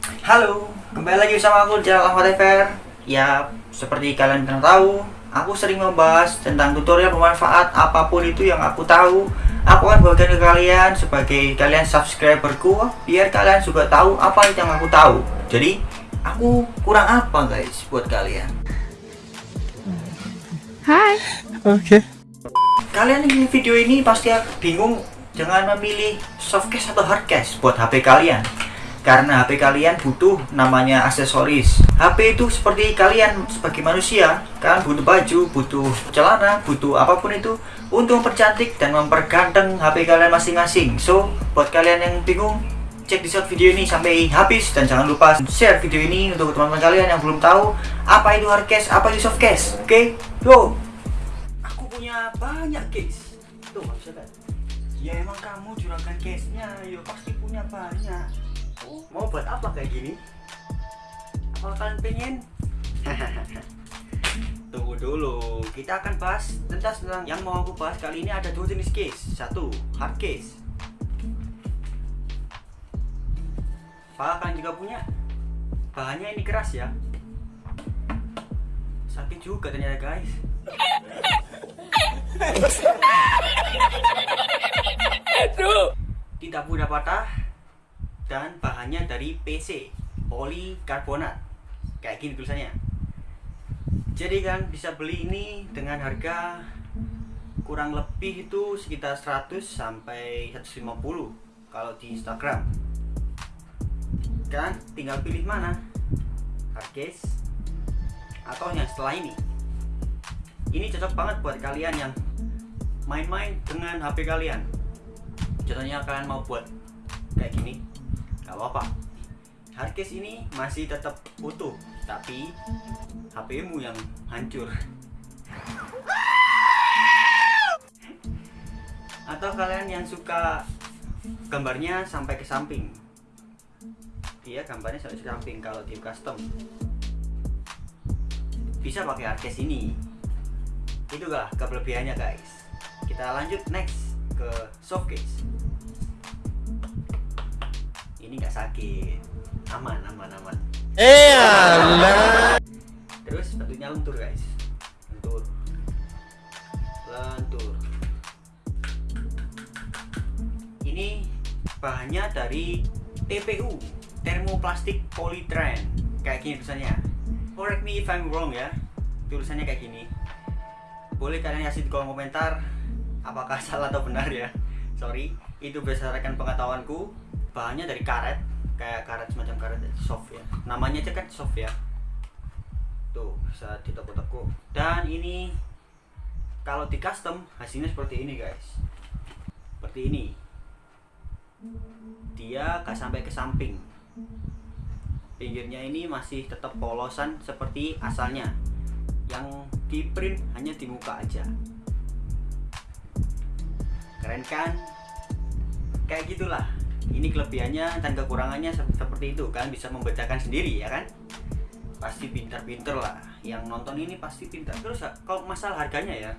Halo, kembali lagi bersama aku di channel Ahmad FR Ya, seperti kalian pernah tahu Aku sering membahas tentang tutorial bermanfaat apa pun itu yang aku tahu. Aku akan bagikan ke kalian sebagai kalian subscriberku Biar kalian juga tahu apa yang aku tahu. Jadi, aku kurang apa guys buat kalian? Hai. Oke. Kalian yang video ini pasti bingung Jangan memilih softcase atau hardcase buat HP kalian karena HP kalian butuh namanya aksesoris. HP itu seperti kalian sebagai manusia. Kalian butuh baju, butuh celana, butuh apa pun itu Untuk mempercantik dan memperganteng HP kalian masing-masing. So, buat kalian yang bingung Cek di short video ini sampai habis. Dan jangan lupa share video ini untuk teman-teman kalian yang belum tahu Apa itu hardcase, apa itu softcase Oke, yo Aku punya banyak case. Tuh, kan? Ya emang kamu juragan case-nya, yo pasti punya banyak Mau buat apa kayak gini? Apa kalian pengen? Tunggu dulu, kita akan bahas tentang, tentang yang mau aku bahas kali ini ada dua jenis case. Satu, hard case. Apa kalian juga punya? Bahannya ini keras ya. Sakit juga ternyata guys. Tidak mudah patah, dan bahannya dari PC polikarbonat. Kayak gini tulisannya. Jadi kan bisa beli ini dengan harga kurang lebih itu sekitar 100 sampai 150 kalau di Instagram. Kan tinggal pilih mana hardcase atau yang setelah ini. Ini cocok banget buat kalian yang main-main dengan HP kalian. Contohnya kalian mau buat kayak gini gak apa-apa hardcase ini masih tetap utuh tapi HP-mu yang hancur. Atau kalian yang suka gambarnya sampai ke samping? Iya gambarnya sampai ke samping kalau di custom. Bisa pakai hardcase ini. Itulah kelebihannya guys. Kita lanjut next ke softcase ini nggak sakit aman aman aman. Eh, alah. terus bentuknya lentur guys. Lentur lentur ini bahannya dari TPU termoplastik polytren. Kayak gini tulisannya. Correct me if I'm wrong ya. Tulisannya kayak gini. Boleh kalian kasih di kolom komentar apakah salah atau benar ya. Sorry itu berdasarkan pengetahuanku. Bahannya dari karet kayak karet semacam karet soft ya. Namanya aja kan soft ya. Tuh bisa ditepuk-tepuk dan ini kalau di custom hasilnya seperti ini guys. Seperti ini. Dia gak sampai ke samping. Pinggirnya ini masih tetap polosan seperti asalnya. Yang di print hanya di muka aja. Keren kan? Kayak gitulah ini kelebihannya dan kekurangannya seperti itu kan bisa membedakan sendiri ya kan? Pasti pintar-pintar lah. Yang nonton ini pasti pintar. Terus kalau masalah harganya ya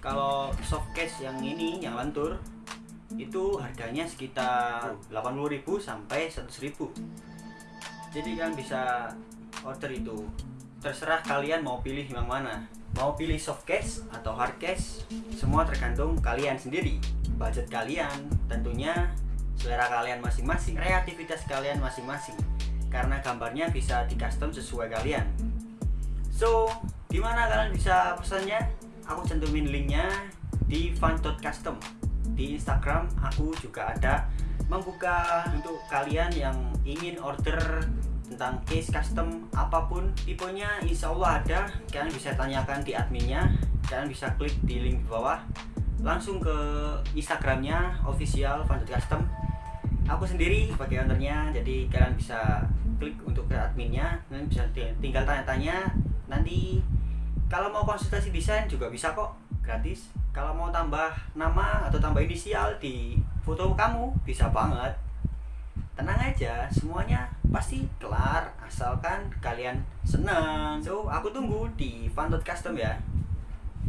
kalau softcase yang ini yang lentur itu harganya sekitar 80.000 sampai 100.000 jadi kan bisa order itu. Terserah kalian mau pilih yang mana. Mau pilih softcase atau hardcase semua tergantung kalian sendiri budget kalian. Tentunya selera kalian masing-masing kreativitas kalian masing-masing. Karena gambarnya bisa di custom sesuai kalian. So di mana kalian bisa pesannya? Aku cantumin linknya di fun.custom di Instagram aku juga ada. Membuka untuk kalian yang ingin order tentang case custom apa pun tipenya insya Allah ada. Kalian bisa tanyakan di adminnya. Kalian bisa klik di link di bawah. Langsung ke Instagramnya official Custom aku sendiri sebagai ownernya jadi kalian bisa klik untuk ke adminnya dan bisa tinggal tanya-tanya. Nanti kalau mau konsultasi desain juga bisa kok gratis. Kalau mau tambah nama atau tambah inisial di foto kamu bisa banget. Tenang aja semuanya pasti kelar asalkan kalian senang so aku tunggu di Fun Custom ya.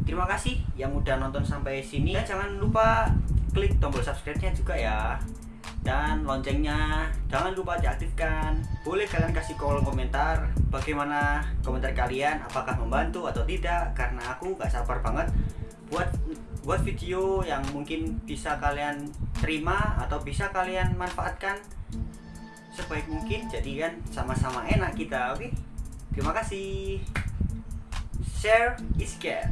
Terima kasih yang udah nonton sampai sini. Dan jangan lupa klik tombol subscribe nya juga ya dan loncengnya jangan lupa diaktifkan. Boleh kalian kasih kolom komentar bagaimana komentar kalian apakah membantu atau tidak karena aku gak sabar banget buat buat video yang mungkin bisa kalian terima atau bisa kalian manfaatkan sebaik mungkin. Jadi kan sama-sama enak kita oke? Terima kasih. Share is care